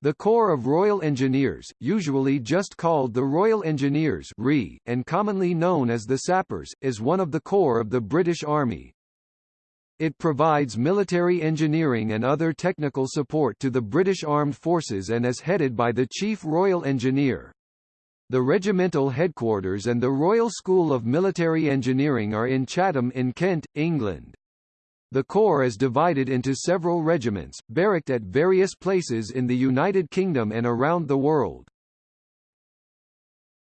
The Corps of Royal Engineers, usually just called the Royal Engineers RE, and commonly known as the Sappers, is one of the corps of the British Army. It provides military engineering and other technical support to the British Armed Forces and is headed by the Chief Royal Engineer. The regimental headquarters and the Royal School of Military Engineering are in Chatham in Kent, England. The Corps is divided into several regiments, barracked at various places in the United Kingdom and around the world.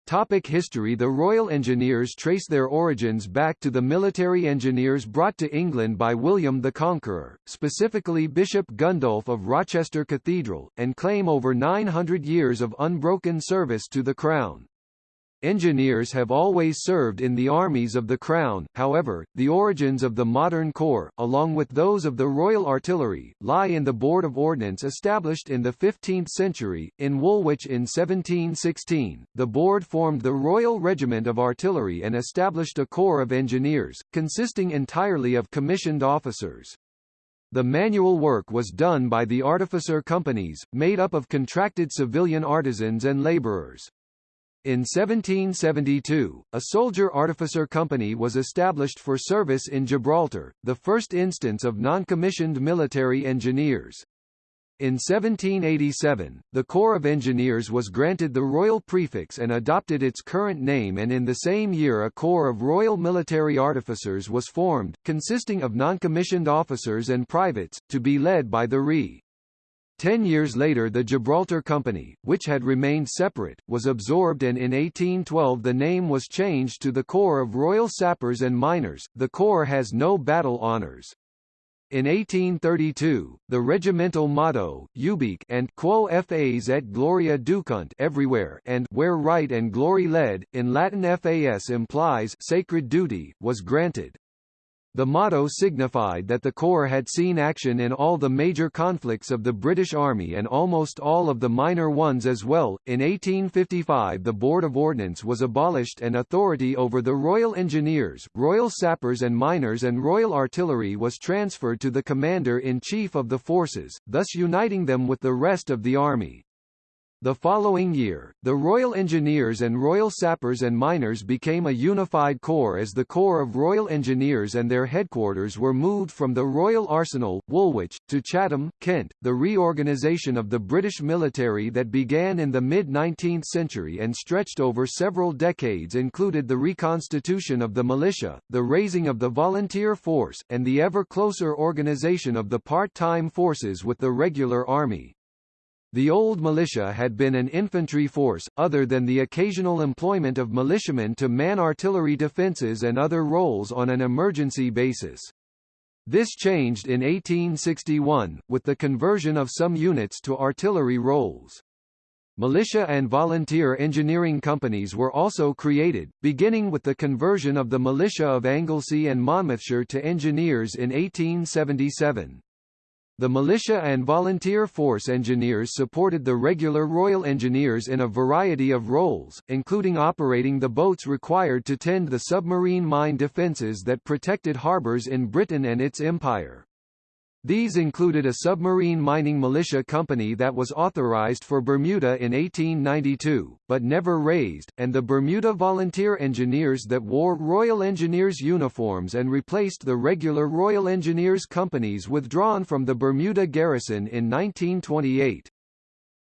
Topic history The Royal Engineers trace their origins back to the military engineers brought to England by William the Conqueror, specifically Bishop Gundulf of Rochester Cathedral, and claim over 900 years of unbroken service to the Crown. Engineers have always served in the armies of the Crown, however, the origins of the modern corps, along with those of the Royal Artillery, lie in the Board of Ordnance established in the 15th century. In Woolwich in 1716, the board formed the Royal Regiment of Artillery and established a corps of engineers, consisting entirely of commissioned officers. The manual work was done by the artificer companies, made up of contracted civilian artisans and labourers. In 1772, a soldier-artificer company was established for service in Gibraltar, the first instance of non-commissioned military engineers. In 1787, the Corps of Engineers was granted the royal prefix and adopted its current name and in the same year a Corps of Royal Military Artificers was formed, consisting of non-commissioned officers and privates, to be led by the RE. Ten years later the Gibraltar Company, which had remained separate, was absorbed and in 1812 the name was changed to the Corps of Royal Sappers and Miners. The Corps has no battle honours. In 1832, the regimental motto, Ubique and Quo fas et gloria ducunt everywhere and where right and glory led, in Latin fas implies sacred duty, was granted. The motto signified that the Corps had seen action in all the major conflicts of the British Army and almost all of the minor ones as well. In 1855 the Board of Ordnance was abolished and authority over the Royal Engineers, Royal Sappers and Miners and Royal Artillery was transferred to the Commander-in-Chief of the forces, thus uniting them with the rest of the Army. The following year, the Royal Engineers and Royal Sappers and Miners became a unified corps as the Corps of Royal Engineers and their headquarters were moved from the Royal Arsenal, Woolwich, to Chatham, Kent. The reorganisation of the British military that began in the mid-19th century and stretched over several decades included the reconstitution of the militia, the raising of the volunteer force, and the ever closer organisation of the part-time forces with the regular army. The old militia had been an infantry force, other than the occasional employment of militiamen to man artillery defences and other roles on an emergency basis. This changed in 1861, with the conversion of some units to artillery roles. Militia and volunteer engineering companies were also created, beginning with the conversion of the militia of Anglesey and Monmouthshire to engineers in 1877. The militia and volunteer force engineers supported the regular Royal Engineers in a variety of roles, including operating the boats required to tend the submarine mine defences that protected harbours in Britain and its empire. These included a submarine mining militia company that was authorized for Bermuda in 1892, but never raised, and the Bermuda Volunteer Engineers that wore Royal Engineers uniforms and replaced the regular Royal Engineers companies withdrawn from the Bermuda garrison in 1928.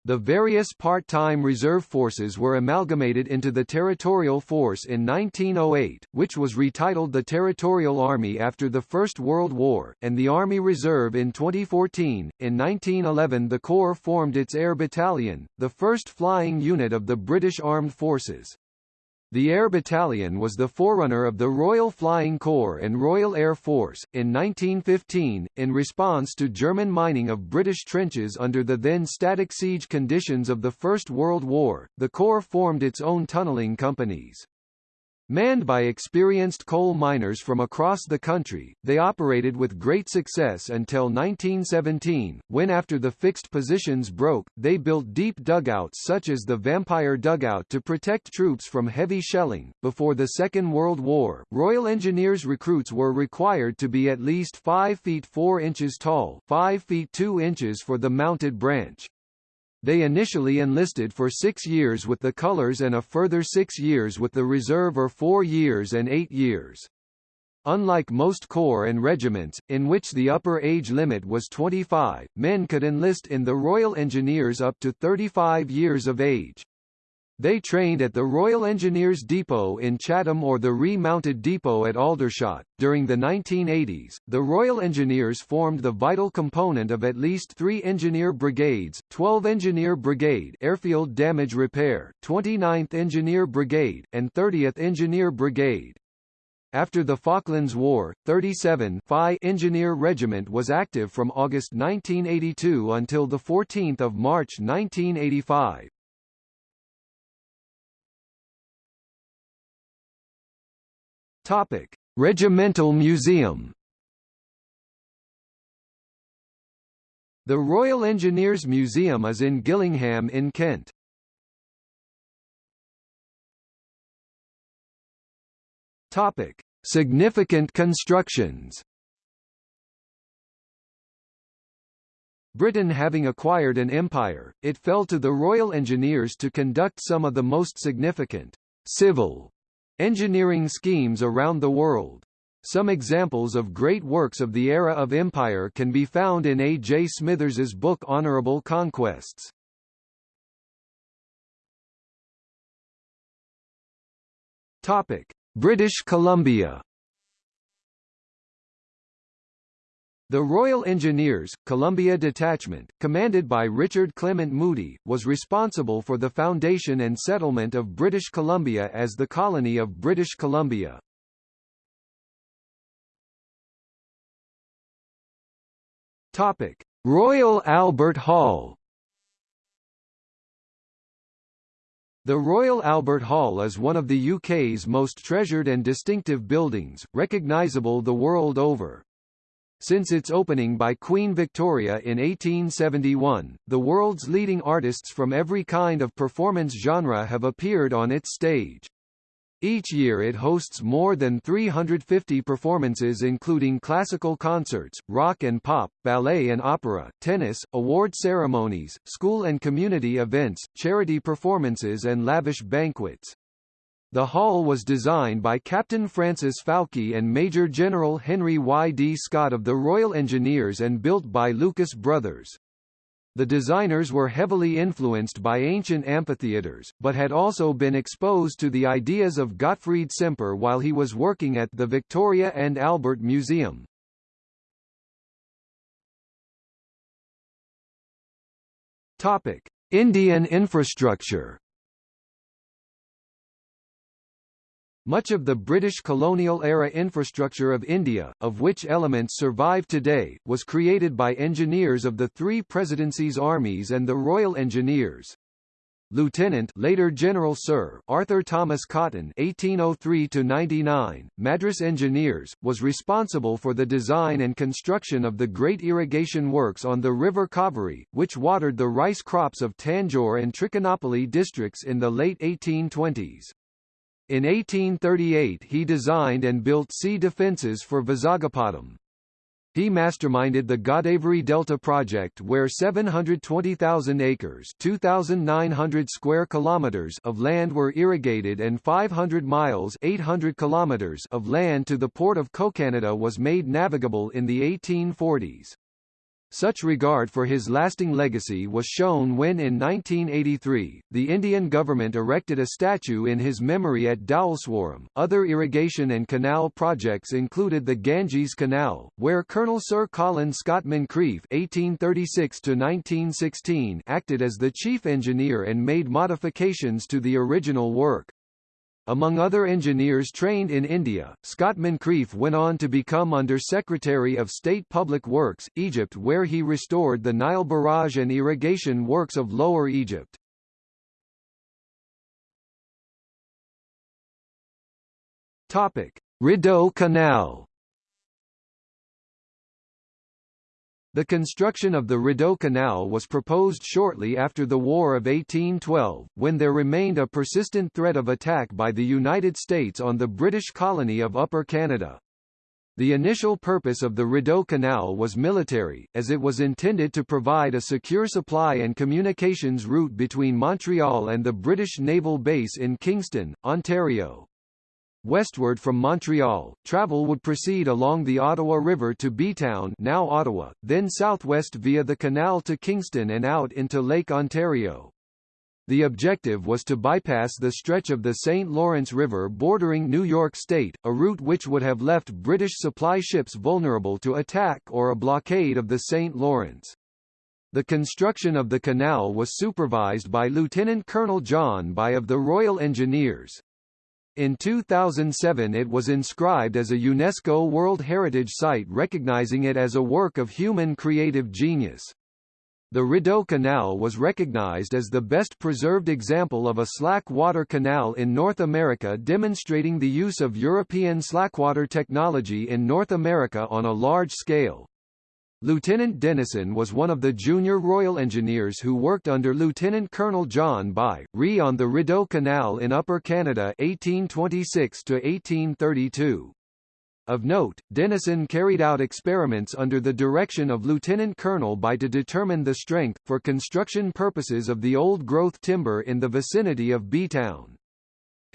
The various part-time reserve forces were amalgamated into the Territorial Force in 1908, which was retitled the Territorial Army after the First World War, and the Army Reserve in 2014. In 1911 the Corps formed its Air Battalion, the first flying unit of the British Armed Forces. The Air Battalion was the forerunner of the Royal Flying Corps and Royal Air Force. In 1915, in response to German mining of British trenches under the then static siege conditions of the First World War, the Corps formed its own tunnelling companies. Manned by experienced coal miners from across the country, they operated with great success until 1917, when after the fixed positions broke, they built deep dugouts such as the Vampire Dugout to protect troops from heavy shelling. Before the Second World War, Royal Engineers recruits were required to be at least 5 feet 4 inches tall 5 feet 2 inches for the mounted branch. They initially enlisted for six years with the colours and a further six years with the reserve or four years and eight years. Unlike most corps and regiments, in which the upper age limit was 25, men could enlist in the Royal Engineers up to 35 years of age. They trained at the Royal Engineers Depot in Chatham or the re-mounted depot at Aldershot. During the 1980s, the Royal Engineers formed the vital component of at least three engineer brigades, 12 Engineer Brigade Airfield Damage Repair, 29th Engineer Brigade, and 30th Engineer Brigade. After the Falklands War, 37 Phi Engineer Regiment was active from August 1982 until 14 March 1985. Topic: Regimental Museum. The Royal Engineers Museum is in Gillingham in Kent. Topic: Significant constructions. Britain having acquired an empire, it fell to the Royal Engineers to conduct some of the most significant civil Engineering schemes around the world. Some examples of great works of the era of empire can be found in A. J. Smithers's book Honourable Conquests. Topic: British Columbia The Royal Engineers, Columbia Detachment, commanded by Richard Clement Moody, was responsible for the foundation and settlement of British Columbia as the colony of British Columbia. Topic: Royal Albert Hall The Royal Albert Hall is one of the UK's most treasured and distinctive buildings, recognisable the world over. Since its opening by Queen Victoria in 1871, the world's leading artists from every kind of performance genre have appeared on its stage. Each year it hosts more than 350 performances including classical concerts, rock and pop, ballet and opera, tennis, award ceremonies, school and community events, charity performances and lavish banquets. The hall was designed by Captain Francis Fowke and Major General Henry Y. D. Scott of the Royal Engineers and built by Lucas Brothers. The designers were heavily influenced by ancient amphitheatres, but had also been exposed to the ideas of Gottfried Semper while he was working at the Victoria and Albert Museum. Topic: Indian infrastructure Much of the British colonial-era infrastructure of India, of which elements survive today, was created by engineers of the three presidencies' armies and the Royal Engineers. Lieutenant later General Sir Arthur Thomas Cotton (1803–99), Madras Engineers, was responsible for the design and construction of the great irrigation works on the River Kaveri, which watered the rice crops of Tanjore and Trichinopoly districts in the late 1820s. In 1838 he designed and built sea defences for Vizagapatam. He masterminded the Godavari Delta project where 720,000 acres 2,900 square kilometers of land were irrigated and 500 miles 800 kilometers of land to the port of Kokanada was made navigable in the 1840s. Such regard for his lasting legacy was shown when in 1983, the Indian government erected a statue in his memory at Dhowleswaram. Other irrigation and canal projects included the Ganges Canal, where Colonel Sir Colin Scott Moncrieff (1836–1916) acted as the chief engineer and made modifications to the original work. Among other engineers trained in India, Scott Moncrieff went on to become Under Secretary of State Public Works, Egypt where he restored the Nile barrage and irrigation works of Lower Egypt. Rideau Canal The construction of the Rideau Canal was proposed shortly after the War of 1812, when there remained a persistent threat of attack by the United States on the British colony of Upper Canada. The initial purpose of the Rideau Canal was military, as it was intended to provide a secure supply and communications route between Montreal and the British naval base in Kingston, Ontario. Westward from Montreal, travel would proceed along the Ottawa River to Bytown now Ottawa, then southwest via the canal to Kingston and out into Lake Ontario. The objective was to bypass the stretch of the St. Lawrence River bordering New York State, a route which would have left British supply ships vulnerable to attack or a blockade of the St. Lawrence. The construction of the canal was supervised by Lieutenant Colonel John By of the Royal Engineers. In 2007 it was inscribed as a UNESCO World Heritage Site recognizing it as a work of human creative genius. The Rideau Canal was recognized as the best preserved example of a slack water canal in North America demonstrating the use of European slackwater technology in North America on a large scale. Lieutenant Denison was one of the junior Royal Engineers who worked under Lieutenant Colonel John By, Re on the Rideau Canal in Upper Canada 1826 1832. Of note, Denison carried out experiments under the direction of Lieutenant Colonel By to determine the strength, for construction purposes of the old-growth timber in the vicinity of Bytown.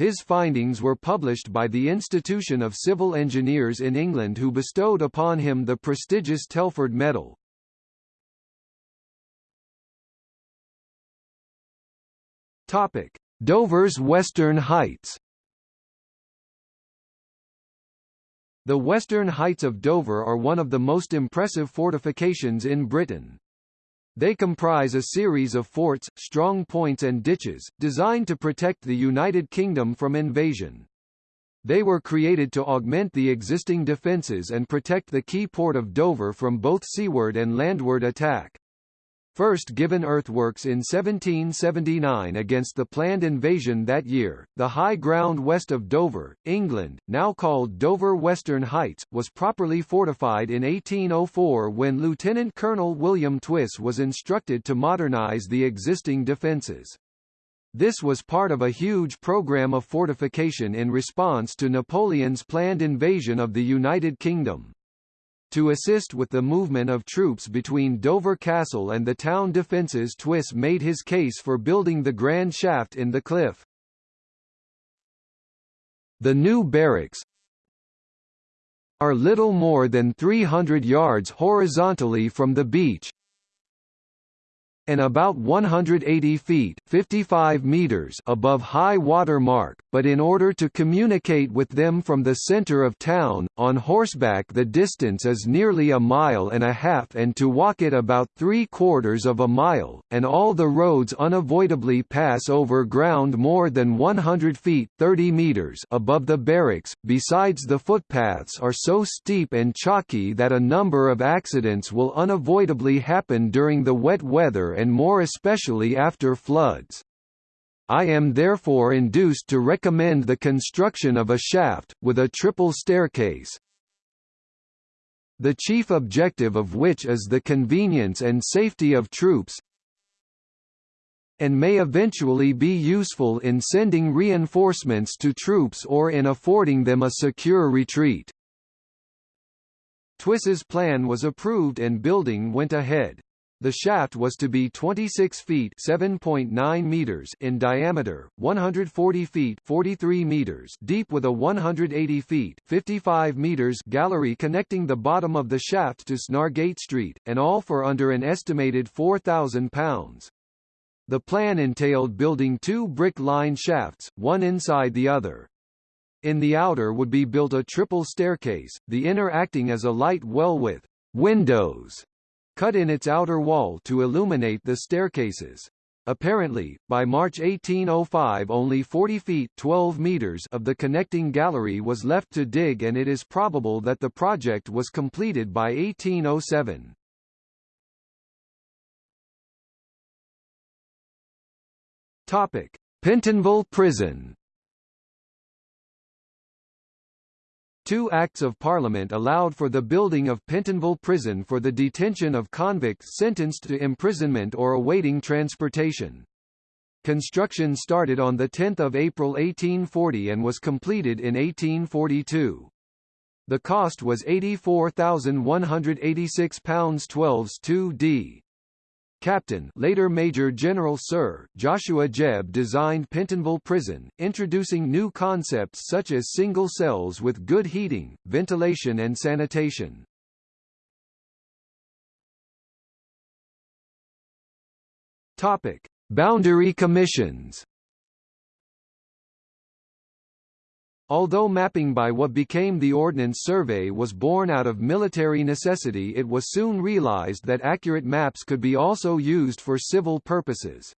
His findings were published by the Institution of Civil Engineers in England who bestowed upon him the prestigious Telford Medal. Topic: Dover's Western Heights The western heights of Dover are one of the most impressive fortifications in Britain. They comprise a series of forts, strong points and ditches, designed to protect the United Kingdom from invasion. They were created to augment the existing defences and protect the key port of Dover from both seaward and landward attack first given earthworks in 1779 against the planned invasion that year. The high ground west of Dover, England, now called Dover Western Heights, was properly fortified in 1804 when Lieutenant Colonel William Twiss was instructed to modernize the existing defences. This was part of a huge program of fortification in response to Napoleon's planned invasion of the United Kingdom. To assist with the movement of troops between Dover Castle and the town defences Twiss made his case for building the grand shaft in the cliff. The new barracks are little more than 300 yards horizontally from the beach, and about 180 feet 55 meters above high water mark, but in order to communicate with them from the center of town, on horseback the distance is nearly a mile and a half and to walk it about three-quarters of a mile, and all the roads unavoidably pass over ground more than 100 feet 30 meters above the barracks, besides the footpaths are so steep and chalky that a number of accidents will unavoidably happen during the wet weather and more especially after floods. I am therefore induced to recommend the construction of a shaft, with a triple staircase, the chief objective of which is the convenience and safety of troops, and may eventually be useful in sending reinforcements to troops or in affording them a secure retreat. Twiss's plan was approved and building went ahead. The shaft was to be 26 feet (7.9 meters) in diameter, 140 feet (43 meters) deep with a 180 feet (55 meters) gallery connecting the bottom of the shaft to Snargate Street, and all for under an estimated 4,000 pounds. The plan entailed building two brick-lined shafts, one inside the other. In the outer would be built a triple staircase, the inner acting as a light well with windows cut in its outer wall to illuminate the staircases. Apparently, by March 1805 only 40 feet 12 meters of the connecting gallery was left to dig and it is probable that the project was completed by 1807. Topic: Pentonville Prison Two Acts of Parliament allowed for the building of Pentonville Prison for the detention of convicts sentenced to imprisonment or awaiting transportation. Construction started on 10 April 1840 and was completed in 1842. The cost was £84,186 12s 2d. Captain later Major General Sir Joshua Jebb designed Pentonville Prison, introducing new concepts such as single cells with good heating, ventilation and sanitation. Topic: Boundary Commissions Although mapping by what became the Ordnance Survey was born out of military necessity it was soon realized that accurate maps could be also used for civil purposes.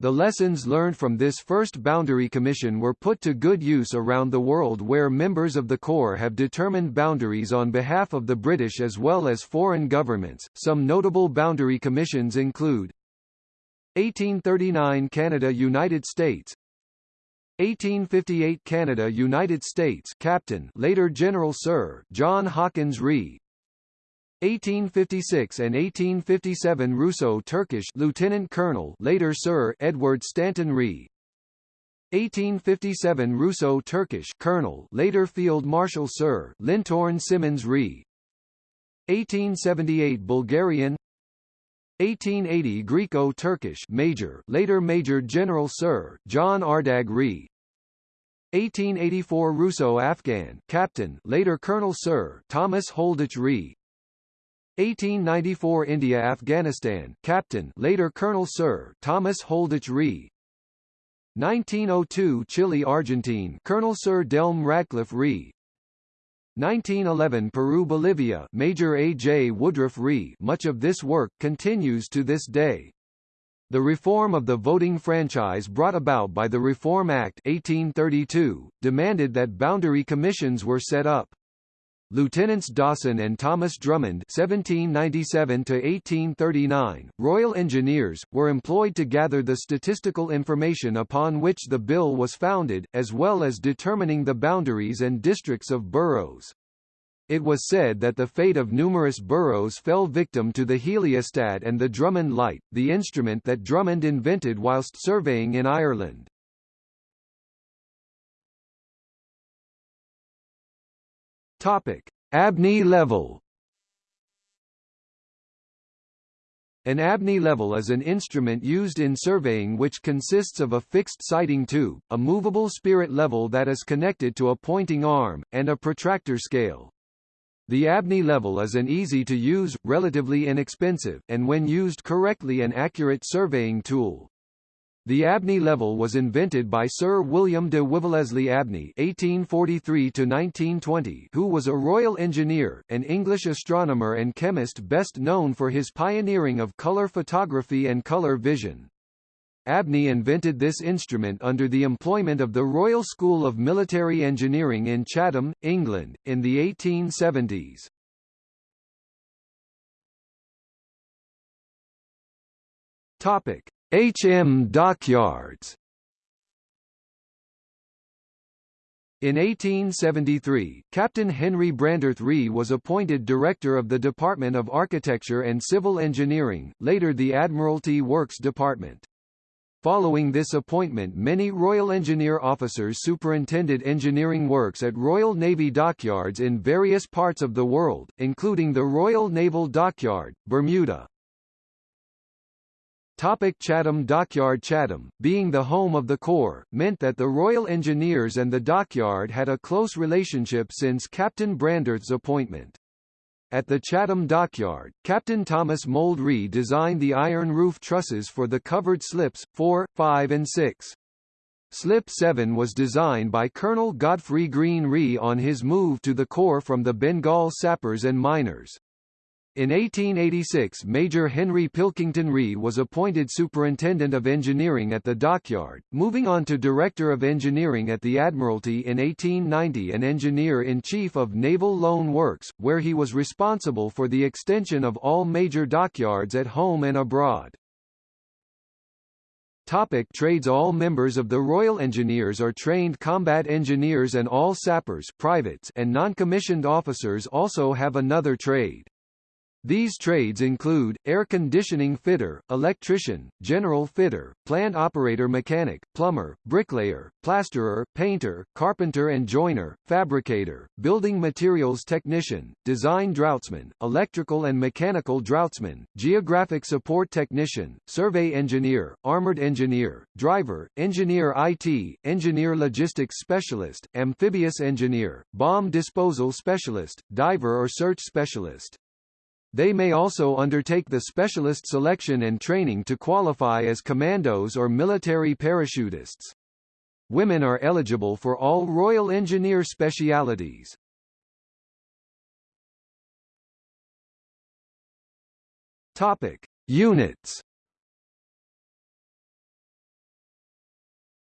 The lessons learned from this first boundary commission were put to good use around the world where members of the Corps have determined boundaries on behalf of the British as well as foreign governments. Some notable boundary commissions include 1839 Canada-United States 1858 Canada United States Captain later General Sir John Hawkins Ree 1856 and 1857 Russo-Turkish Lieutenant Colonel later Sir Edward Stanton Ree 1857 Russo-Turkish Colonel later Field Marshal Sir Lintorn Simmons Ree 1878 Bulgarian 1880 Greco-Turkish Major later Major General Sir John Ardagh Ree. 1884 Russo-Afghan Captain later Colonel Sir Thomas Holditch Ree. 1894 India-Afghanistan Captain later Colonel Sir Thomas Holditch Ree. 1902 Chile-Argentine Colonel Sir Delm Radcliffe Ree 1911 Peru-Bolivia Major A. J. Woodruff Ree much of this work continues to this day. The reform of the voting franchise brought about by the Reform Act 1832, demanded that boundary commissions were set up. Lieutenants Dawson and Thomas Drummond (1797–1839), Royal Engineers, were employed to gather the statistical information upon which the bill was founded, as well as determining the boundaries and districts of boroughs. It was said that the fate of numerous boroughs fell victim to the heliostat and the Drummond light, the instrument that Drummond invented whilst surveying in Ireland. Topic: Abney level. An Abney level is an instrument used in surveying which consists of a fixed sighting tube, a movable spirit level that is connected to a pointing arm, and a protractor scale. The Abney level is an easy-to-use, relatively inexpensive, and when used correctly an accurate surveying tool. The Abney level was invented by Sir William de Wiveleslie Abney (1843–1920), who was a royal engineer, an English astronomer and chemist best known for his pioneering of color photography and color vision. Abney invented this instrument under the employment of the Royal School of Military Engineering in Chatham, England, in the 1870s. Topic: HM Dockyards In 1873, Captain Henry Brandreth Ree was appointed Director of the Department of Architecture and Civil Engineering, later the Admiralty Works Department. Following this appointment many Royal Engineer officers superintended engineering works at Royal Navy dockyards in various parts of the world, including the Royal Naval Dockyard, Bermuda. Topic Chatham Dockyard Chatham, being the home of the Corps, meant that the Royal Engineers and the dockyard had a close relationship since Captain Brandreth's appointment. At the Chatham Dockyard, Captain Thomas Moldre designed the iron roof trusses for the covered slips, 4, 5 and 6. Slip 7 was designed by Colonel Godfrey Greene Ree on his move to the Corps from the Bengal sappers and miners. In 1886 Major Henry Pilkington Ree was appointed Superintendent of Engineering at the dockyard, moving on to Director of Engineering at the Admiralty in 1890 and Engineer-in-Chief of Naval Loan Works, where he was responsible for the extension of all major dockyards at home and abroad. Topic trades All members of the Royal Engineers are trained combat engineers and all sappers privates and non-commissioned officers also have another trade. These trades include, air conditioning fitter, electrician, general fitter, plant operator mechanic, plumber, bricklayer, plasterer, painter, carpenter and joiner, fabricator, building materials technician, design draughtsman, electrical and mechanical draughtsman, geographic support technician, survey engineer, armored engineer, driver, engineer IT, engineer logistics specialist, amphibious engineer, bomb disposal specialist, diver or search specialist. They may also undertake the specialist selection and training to qualify as commandos or military parachutists. Women are eligible for all Royal Engineer specialities. Topic: Units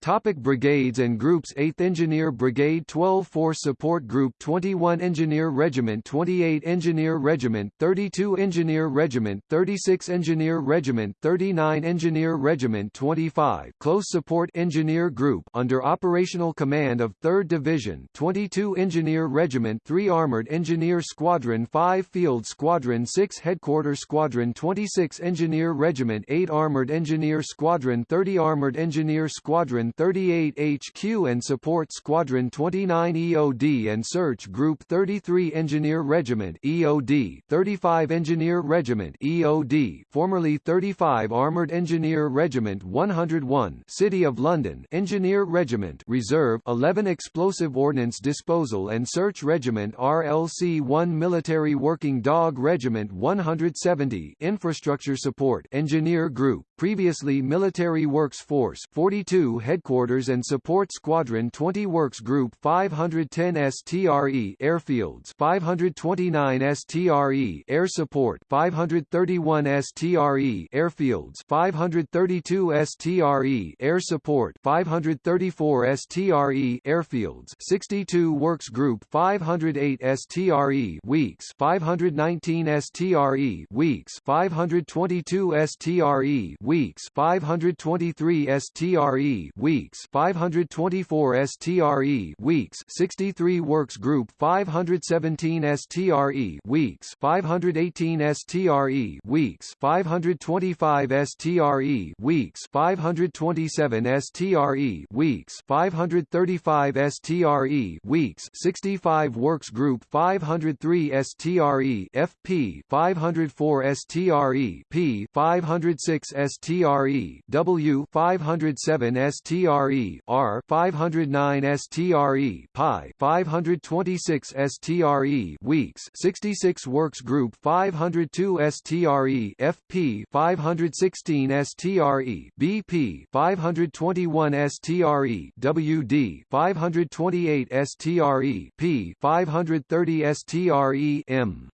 Topic brigades and groups 8th Engineer Brigade 12 Force Support Group 21 Engineer Regiment 28 Engineer Regiment 32 Engineer Regiment 36 Engineer Regiment 39 Engineer Regiment 25 Close Support Engineer Group under operational command of 3rd Division 22 Engineer Regiment 3 Armored Engineer Squadron 5 Field Squadron 6 Headquarters Squadron 26 Engineer Regiment 8 Armored Engineer Squadron 30 Armored Engineer Squadron 38 HQ and Support Squadron 29 EOD and Search Group 33 Engineer Regiment EOD 35 Engineer Regiment EOD formerly 35 Armored Engineer Regiment 101 City of London Engineer Regiment Reserve 11 Explosive Ordnance Disposal and Search Regiment RLC 1 Military Working Dog Regiment 170 Infrastructure Support Engineer Group previously Military Works Force 42 Headquarters and Support Squadron 20 Works Group 510 STRE Airfields 529 STRE Air Support 531 STRE Airfields 532 STRE Air Support 534 STRE Airfields 62 Works Group 508 STRE Weeks 519 STRE Weeks 522 STRE Weeks 523 STRE Weeks 524 STRE Weeks 63 Works Group 517 STRE Weeks 518 STRE Weeks 525 STRE Weeks 527 STRE Weeks 535 STRE Weeks 65 Works Group 503 STRE FP 504 STRE P 506 STRE W 507 STRE R 509 STRE Pi 526 STRE Weeks 66 Works Group 502 STRE FP 516 STRE BP 521 STRE WD 528 STRE P 530 STRE M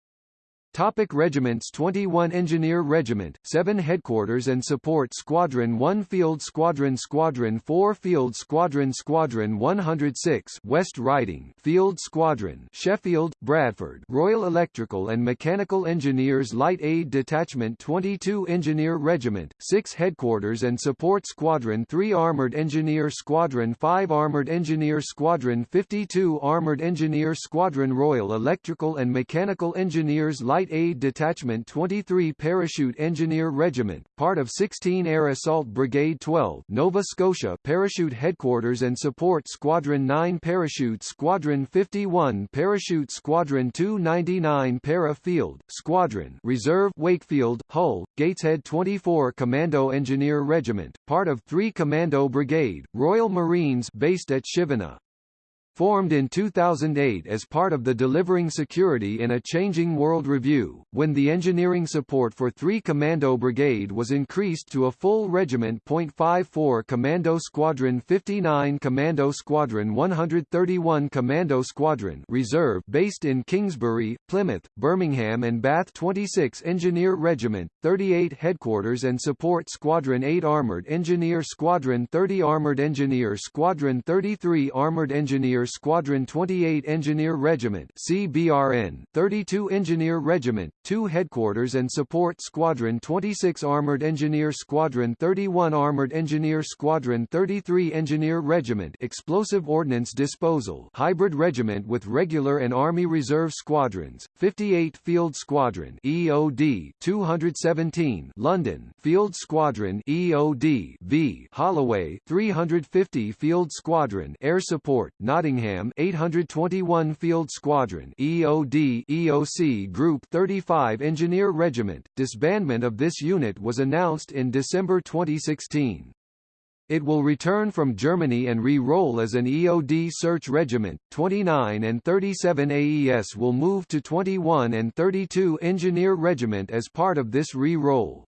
Topic regiments 21 Engineer Regiment, 7 Headquarters and Support Squadron 1 Field Squadron Squadron 4 Field Squadron Squadron 106 West Riding Field Squadron Sheffield, Bradford Royal Electrical and Mechanical Engineers Light Aid Detachment 22 Engineer Regiment, 6 Headquarters and Support Squadron 3 Armored Engineer Squadron 5 Armored Engineer Squadron 52 Armored Engineer Squadron Royal Electrical and Mechanical Engineers Light Light Aid Detachment 23 Parachute Engineer Regiment, part of 16 Air Assault Brigade 12 Nova Scotia Parachute Headquarters and Support Squadron 9 Parachute Squadron 51 Parachute Squadron 299 Para Field, Squadron Reserve Wakefield, Hull, Gateshead 24 Commando Engineer Regiment, part of 3 Commando Brigade, Royal Marines based at Chivenor. Formed in 2008 as part of the Delivering Security in a Changing World review, when the engineering support for 3 Commando Brigade was increased to a full regiment. 54 Commando Squadron 59 Commando Squadron 131 Commando Squadron Reserve based in Kingsbury, Plymouth, Birmingham and Bath 26 Engineer Regiment, 38 Headquarters and Support Squadron 8 Armored Engineer Squadron 30 Armored Engineer Squadron 33 Armored Engineer Engineer Squadron 28 Engineer Regiment CBRN 32 Engineer Regiment 2 Headquarters and Support Squadron 26 Armored Engineer Squadron 31 Armored Engineer Squadron 33 Engineer Regiment Explosive Ordnance Disposal Hybrid Regiment with regular and Army Reserve Squadrons 58 Field Squadron EOD 217 London Field Squadron EOD V Holloway 350 Field Squadron Air Support Nottingham 821 Field Squadron EOD EOC Group 35 Engineer Regiment disbandment of this unit was announced in December 2016 it will return from Germany and re-roll as an EOD search regiment. 29 and 37 AES will move to 21 and 32 Engineer Regiment as part of this re-roll.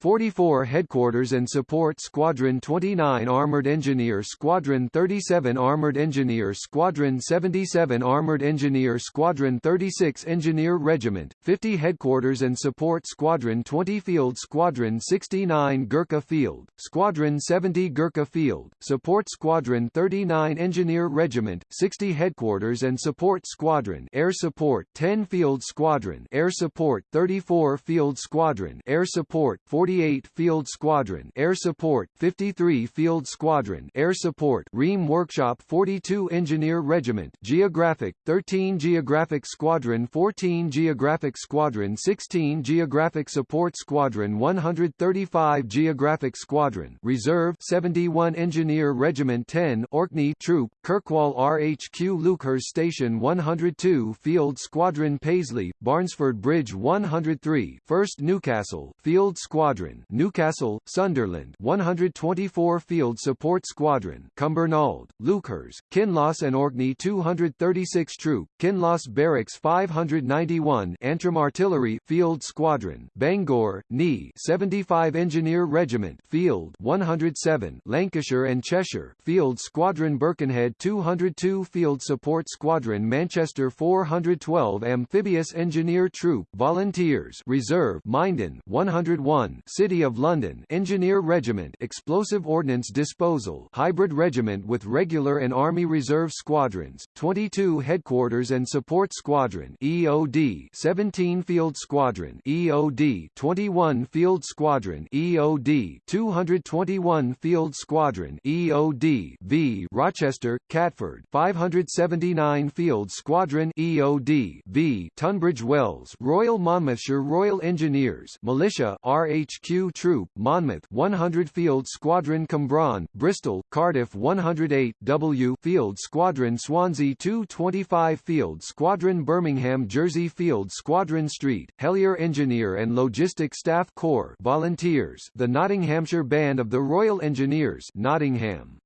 44 Headquarters and Support Squadron 29 Armored Engineer Squadron 37 Armored Engineer Squadron 77 Armored Engineer Squadron 36 Engineer Regiment 50 Headquarters and Support Squadron 20 Field Squadron 69 Gurkha Field Squadron 70 Gurkha Field Support Squadron 39 Engineer Regiment 60 Headquarters and Support Squadron Air Support 10 Field Squadron Air Support 34 Field Squadron Air Support 40 48 Field Squadron Air Support 53 Field Squadron Air Support REME Workshop 42 Engineer Regiment Geographic 13 Geographic Squadron 14 Geographic Squadron 16 Geographic Support Squadron 135 Geographic Squadron Reserve 71 Engineer Regiment 10 Orkney Troop Kirkwall RHQ Leuchars Station 102 Field Squadron Paisley Barnesford Bridge 103 1st Newcastle Field Squadron Squadron Newcastle, Sunderland 124 Field Support Squadron Cumbernauld, Leuchars, Kinloss and Orkney 236 Troop, Kinloss Barracks 591 Antrim Artillery Field Squadron Bangor, Knee 75 Engineer Regiment Field 107 Lancashire and Cheshire Field Squadron Birkenhead 202 Field Support Squadron Manchester 412 Amphibious Engineer Troop Volunteers Reserve Minden 101 City of London Engineer Regiment Explosive Ordnance Disposal Hybrid Regiment with Regular and Army Reserve Squadrons 22 Headquarters and Support Squadron EOD 17 Field Squadron EOD 21 Field Squadron EOD 221 Field Squadron EOD V Rochester Catford 579 Field Squadron EOD V Tunbridge Wells Royal Monmouthshire Royal Engineers Militia RH HQ Troop, Monmouth 100 Field Squadron Cwmbran, Bristol, Cardiff 108 W Field Squadron Swansea 225 Field Squadron Birmingham Jersey Field Squadron Street, Helier Engineer and Logistic Staff Corps Volunteers the Nottinghamshire Band of the Royal Engineers Nottingham.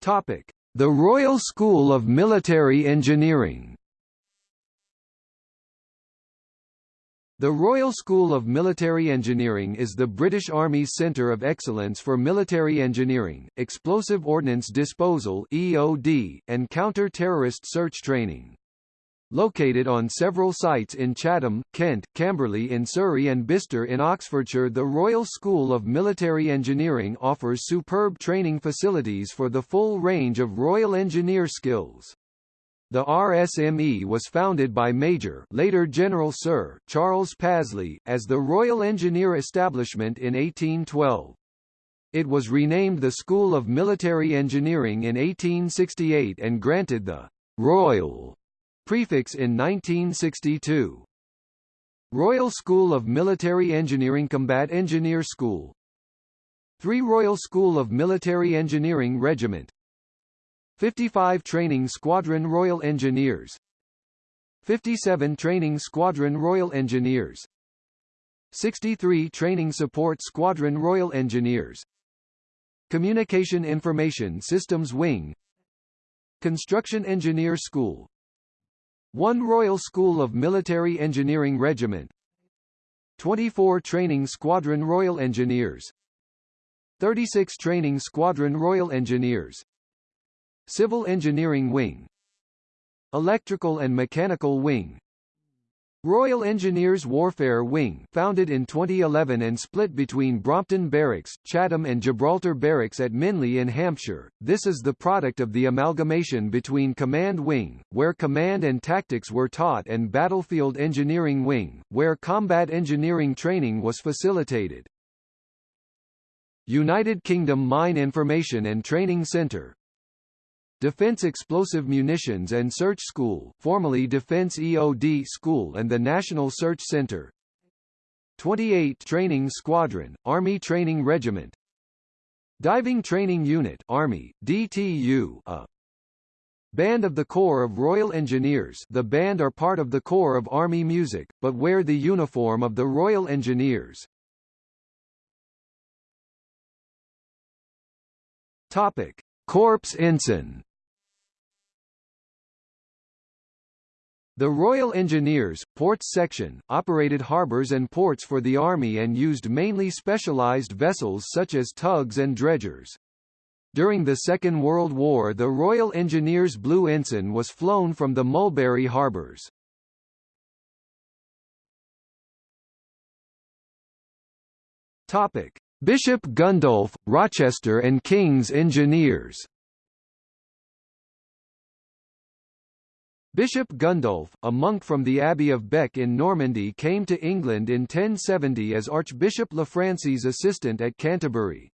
Topic: The Royal School of Military Engineering The Royal School of Military Engineering is the British Army's centre of excellence for military engineering, explosive ordnance disposal (EOD), and counter-terrorist search training. Located on several sites in Chatham, Kent, Camberley in Surrey and Bicester in Oxfordshire the Royal School of Military Engineering offers superb training facilities for the full range of Royal Engineer skills. The RSME was founded by Major later General Sir Charles Pasley, as the Royal Engineer Establishment in 1812. It was renamed the School of Military Engineering in 1868 and granted the «Royal» prefix in 1962. Royal School of Military Engineering Combat Engineer School 3 Royal School of Military Engineering Regiment 55 Training Squadron Royal Engineers 57 Training Squadron Royal Engineers 63 Training Support Squadron Royal Engineers Communication Information Systems Wing Construction Engineer School 1 Royal School of Military Engineering Regiment 24 Training Squadron Royal Engineers 36 Training Squadron Royal Engineers Civil Engineering Wing Electrical and Mechanical Wing Royal Engineers Warfare Wing founded in 2011 and split between Brompton Barracks, Chatham and Gibraltar Barracks at Minley in Hampshire. This is the product of the amalgamation between Command Wing, where command and tactics were taught and Battlefield Engineering Wing, where combat engineering training was facilitated. United Kingdom Mine Information and Training Centre Defense Explosive Munitions and Search School formerly Defense EOD School and the National Search Center. 28 Training Squadron, Army Training Regiment. Diving Training Unit Army, DTU a. Band of the Corps of Royal Engineers. The band are part of the Corps of Army Music, but wear the uniform of the Royal Engineers. Topic. Corps Ensign The Royal Engineers, Ports Section, operated harbours and ports for the Army and used mainly specialised vessels such as tugs and dredgers. During the Second World War the Royal Engineers Blue Ensign was flown from the Mulberry harbours. Topic. Bishop Gundulph, Rochester and King's Engineers Bishop Gundulph, a monk from the Abbey of Bec in Normandy came to England in 1070 as Archbishop Lanfranc's assistant at Canterbury.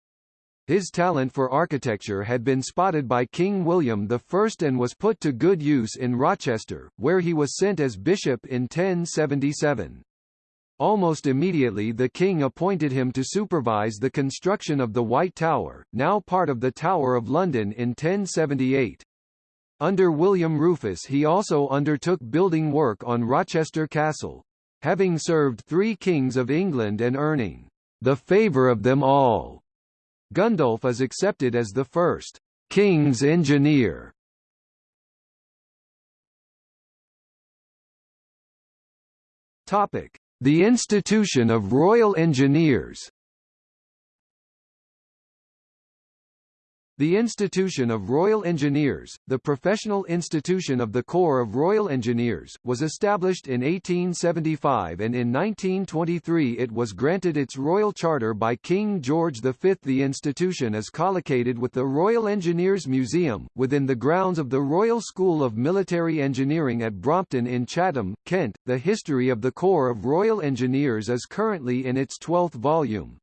His talent for architecture had been spotted by King William I and was put to good use in Rochester, where he was sent as bishop in 1077. Almost immediately the king appointed him to supervise the construction of the White Tower, now part of the Tower of London in 1078. Under William Rufus he also undertook building work on Rochester Castle. Having served three kings of England and earning the favour of them all, Gundulph is accepted as the first king's engineer. Topic: The institution of Royal Engineers. The Institution of Royal Engineers, the professional institution of the Corps of Royal Engineers, was established in 1875 and in 1923 it was granted its royal charter by King George V. The institution is collocated with the Royal Engineers Museum, within the grounds of the Royal School of Military Engineering at Brompton in Chatham, Kent. The history of the Corps of Royal Engineers is currently in its 12th volume.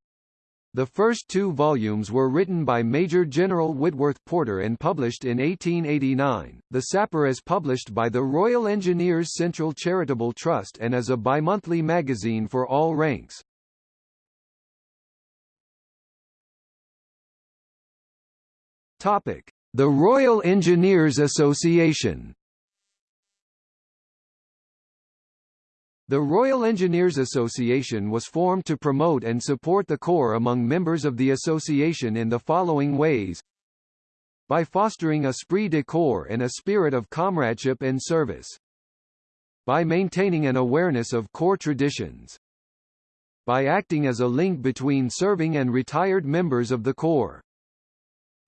The first two volumes were written by Major General Whitworth Porter and published in 1889. The Sapper is published by the Royal Engineers Central Charitable Trust and is a bimonthly magazine for all ranks. Topic: The Royal Engineers Association. The Royal Engineers Association was formed to promote and support the Corps among members of the association in the following ways. By fostering a esprit de corps and a spirit of comradeship and service. By maintaining an awareness of Corps traditions. By acting as a link between serving and retired members of the Corps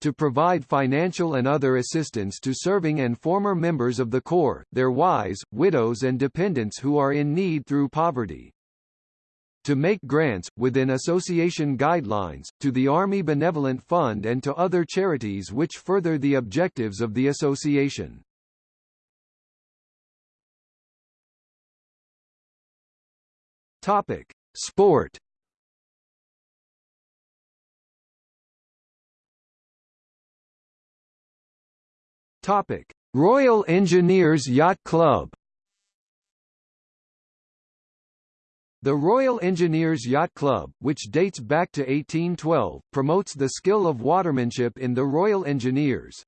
to provide financial and other assistance to serving and former members of the Corps, their wives, widows and dependents who are in need through poverty. To make grants, within association guidelines, to the Army Benevolent Fund and to other charities which further the objectives of the association. Topic. Sport Topic: Royal Engineers Yacht Club. The Royal Engineers Yacht Club, which dates back to 1812, promotes the skill of watermanship in the Royal Engineers.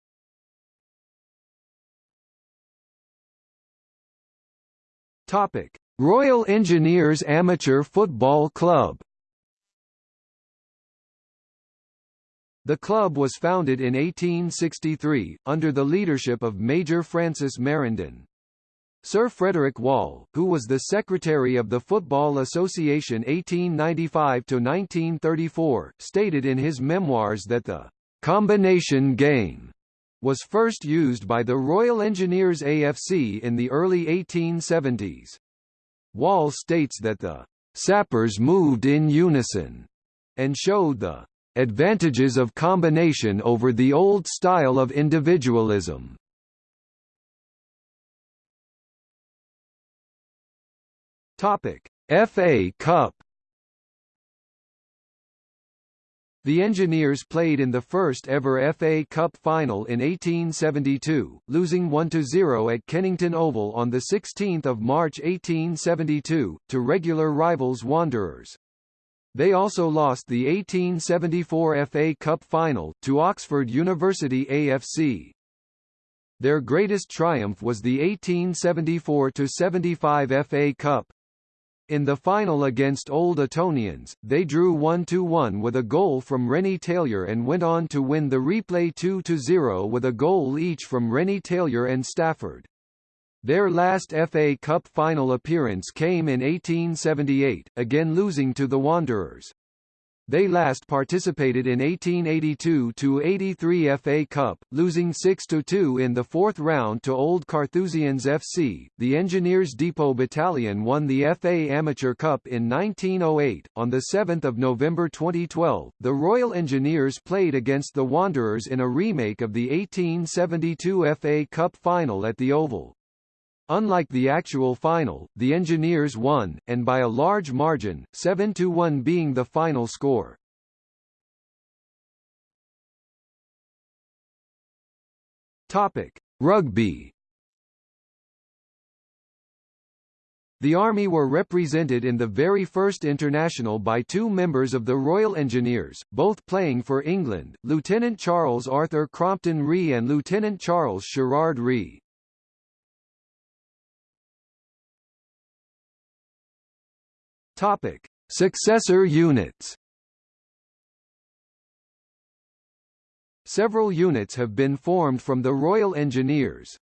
Topic: Royal Engineers Amateur Football Club. The club was founded in 1863, under the leadership of Major Francis Marindin. Sir Frederick Wall, who was the secretary of the Football Association 1895–1934, stated in his memoirs that the «combination game» was first used by the Royal Engineers AFC in the early 1870s. Wall states that the sappers moved in unison and showed the advantages of combination over the old style of individualism. FA Cup The Engineers played in the first ever FA Cup final in 1872, losing 1–0 at Kennington Oval on 16 March 1872, to regular rivals Wanderers. They also lost the 1874 FA Cup final, to Oxford University AFC. Their greatest triumph was the 1874–75 FA Cup, in the final against Old Etonians, they drew 1–1 with a goal from Renny-Tailyour and went on to win the replay 2–0 with a goal each from Renny-Tailyour and Stafford. Their last FA Cup final appearance came in 1878, again losing to the Wanderers. They last participated in 1882-83 FA Cup, losing 6-2 in the fourth round to Old Carthusians FC. The Engineers Depot Battalion won the FA Amateur Cup in 1908. On the 7th of November 2012, the Royal Engineers played against the Wanderers in a remake of the 1872 FA Cup final at the Oval. Unlike the actual final, the Engineers won, and by a large margin, 7–1 being the final score. Topic: Rugby. The Army were represented in the very first international by two members of the Royal Engineers, both playing for England, Lieutenant Charles Arthur Crompton Ree and Lieutenant Charles Sherard Ree. Topic: Successor units. Several units have been formed from the Royal Engineers.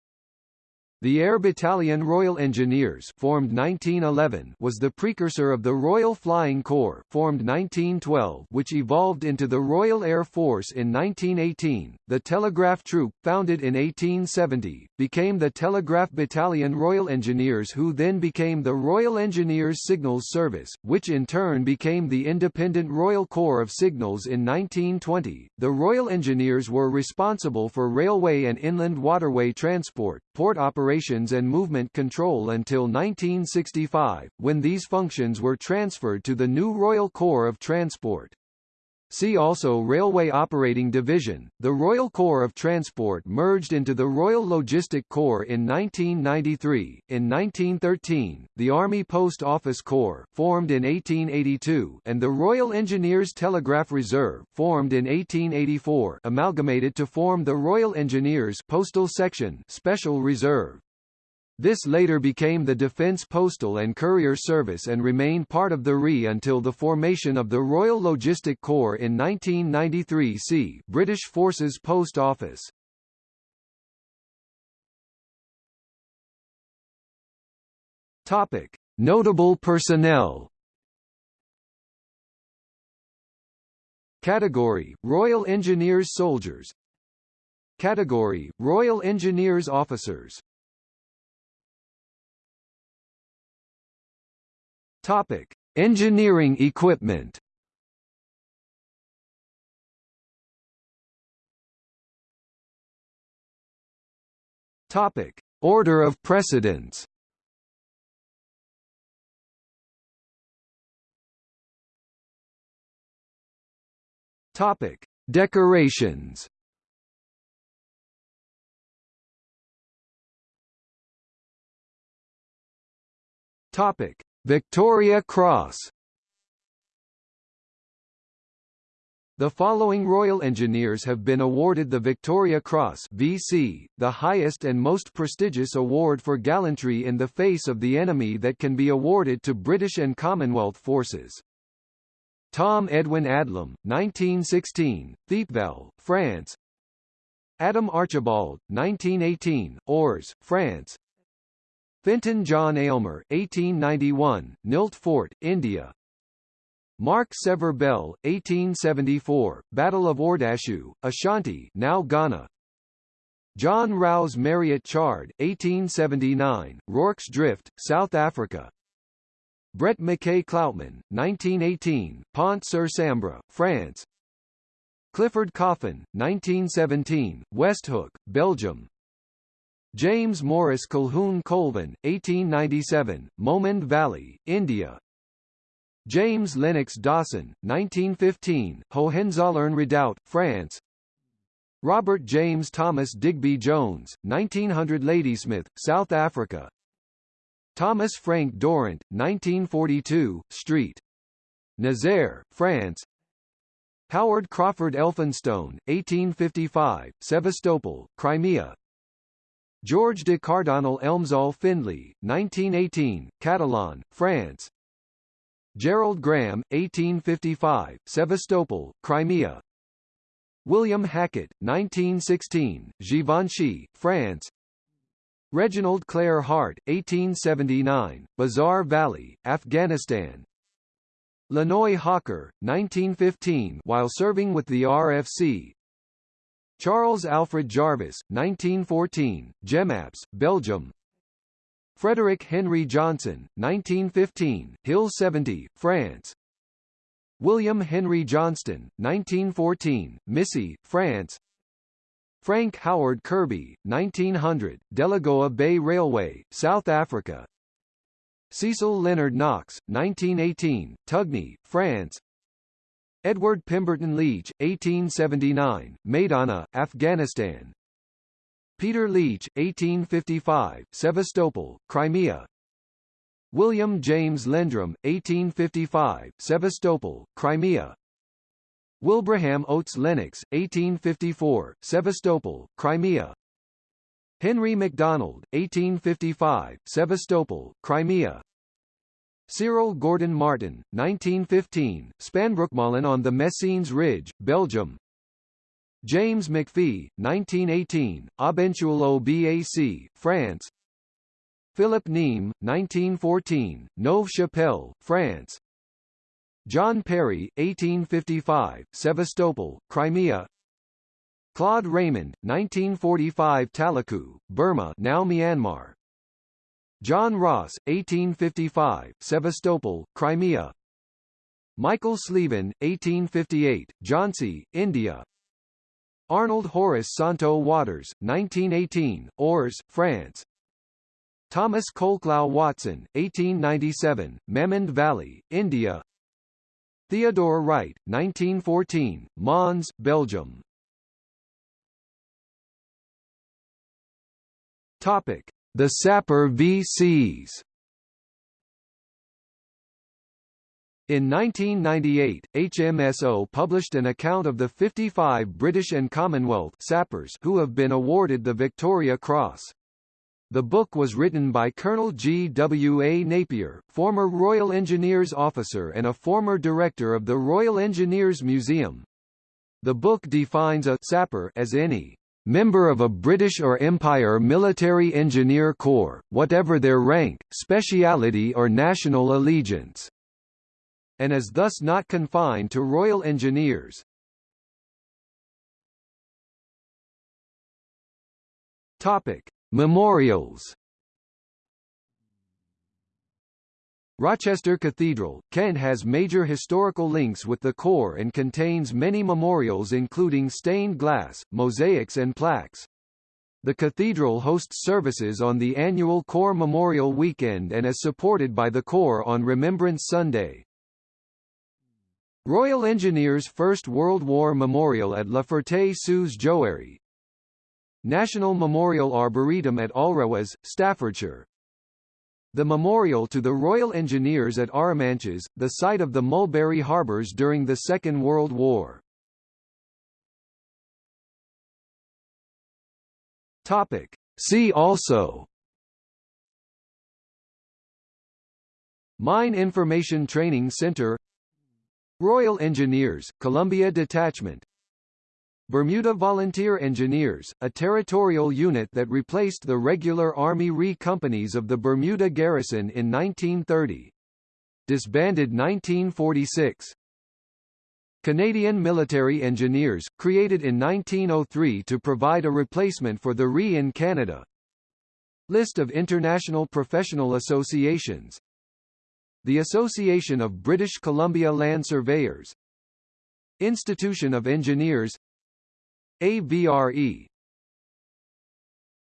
The Air Battalion Royal Engineers formed 1911 was the precursor of the Royal Flying Corps formed 1912 which evolved into the Royal Air Force in 1918. The Telegraph Troop, founded in 1870, became the Telegraph Battalion Royal Engineers who then became the Royal Engineers Signals Service, which in turn became the Independent Royal Corps of Signals in 1920. The Royal Engineers were responsible for railway and inland waterway transport, port operations and movement control until 1965, when these functions were transferred to the new Royal Corps of Transport. See also Railway Operating Division. The Royal Corps of Transport merged into the Royal Logistic Corps in 1993. In 1913, the Army Post Office Corps, formed in 1882, and the Royal Engineers Telegraph Reserve, formed in 1884, amalgamated to form the Royal Engineers Postal Section Special Reserve. This later became the Defence Postal and Courier Service and remained part of the RE until the formation of the Royal Logistic Corps in 1993 see British Forces Post Office. Topic. Notable personnel Category, Royal Engineers Soldiers Category, Royal Engineers Officers Topic: Engineering equipment. Topic: Order of precedence. Topic: Decorations. Topic: Victoria Cross. The following Royal Engineers have been awarded the Victoria Cross VC, the highest and most prestigious award for gallantry in the face of the enemy that can be awarded to British and Commonwealth forces. Tom Edwin Adlam, 1916, Thiepval, France. Adam Archibald, 1918, Ors, France Fenton John Aylmer, 1891, Nilt Fort, India. Mark Sever Bell, 1874, Battle of Ordashu, Ashanti, now Ghana. John Rouse Marriott Chard, 1879, Rorke's Drift, South Africa. Brett McKay Cloutman, 1918, Pont-sur-Sambre, France Clifford Coffin, 1917, Westhoek, Belgium James Morris Colquhoun Colvin, 1897, Mamund Valley, India. James Lennox Dawson, 1915, Hohenzollern Redoubt, France. Robert James Thomas Digby Jones, 1900 Ladysmith, South Africa. Thomas Frank Durrant, 1942, Street. Nazaire, France. Howard Crawford Elphinstone, 1855, Sevastopol, Crimea George de Cardonnel Elmsall Findlay, 1918, Catillon, France. Gerald Graham, 1855, Sevastopol, Crimea. William Hackett, 1916, Givenchy, France. Reginald Clare Hart, 1879, Bazaar Valley, Afghanistan. Lanoe Hawker, 1915 while serving with the RFC Charles Alfred Jarvis, 1914, Jemappes, Belgium. Frederick Henry Johnson, 1915, Hill 70, France. William Henry Johnston, 1914, Missy, France. Frank Howard Kirby, 1900, Delagoa Bay Railway, South Africa. Cecil Leonard Knox, 1918, Tugny, France Edward Pemberton Leach, 1879, Maidanah, Afghanistan. Peter Leitch, 1855, Sevastopol, Crimea. William James Lendrim, 1855, Sevastopol, Crimea. Wilbraham Oates Lennox, 1854, Sevastopol, Crimea. Henry MacDonald, 1855, Sevastopol, Crimea Cyril Gordon Martin, 1915, Spanbroekmolen on the Messines Ridge, Belgium. James McPhee, 1918, Aubencheul-au-Bac, France. Philip Neame, 1914, Neuve-Chapelle, France. John Perry, 1855, Sevastopol, Crimea. Claude Raymond, 1945 Talaku, Burma now Myanmar John Ross, 1855, Sevastopol, Crimea. Michael Sleavon, 1858, Jhansi, India. Arnold Horace Santo Waters, 1918, Ors, France. Thomas Colclough Watson, 1897, Mamund Valley, India. Theodore Wright, 1914, Mons, Belgium. Topic: The Sapper VCs. In 1998, HMSO published an account of the 55 British and Commonwealth sappers who have been awarded the Victoria Cross. The book was written by Colonel G. W. A. Napier, former Royal Engineers officer and a former director of the Royal Engineers Museum. The book defines a sapper as any member of a British or Empire Military Engineer Corps, whatever their rank, speciality or national allegiance, and is thus not confined to Royal Engineers. Topic: Memorials Rochester Cathedral, Kent has major historical links with the Corps and contains many memorials including stained glass, mosaics and plaques. The cathedral hosts services on the annual Corps Memorial Weekend and is supported by the Corps on Remembrance Sunday. Royal Engineers First World War Memorial at La Ferté-sous-Jouarre, National Memorial Arboretum at Alrewas, Staffordshire. The memorial to the Royal Engineers at Arromanches, the site of the Mulberry Harbours during the Second World War. Topic. See also Mine Information Training Center Royal Engineers, Columbia Detachment Bermuda Volunteer Engineers, a territorial unit that replaced the regular Army RE companies of the Bermuda Garrison in 1930. Disbanded 1946. Canadian Military Engineers, created in 1903 to provide a replacement for the RE in Canada. List of international professional associations the Association of British Columbia Land Surveyors Institution of Engineers AVRE